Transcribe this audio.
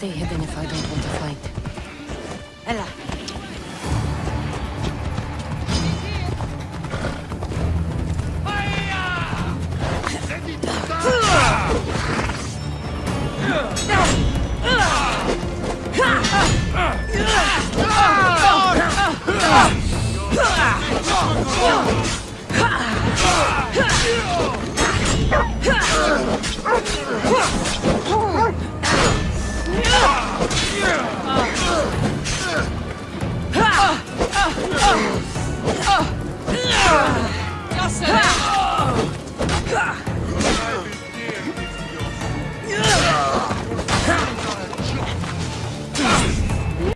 stay hidden if I don't want to fight. Ella, No!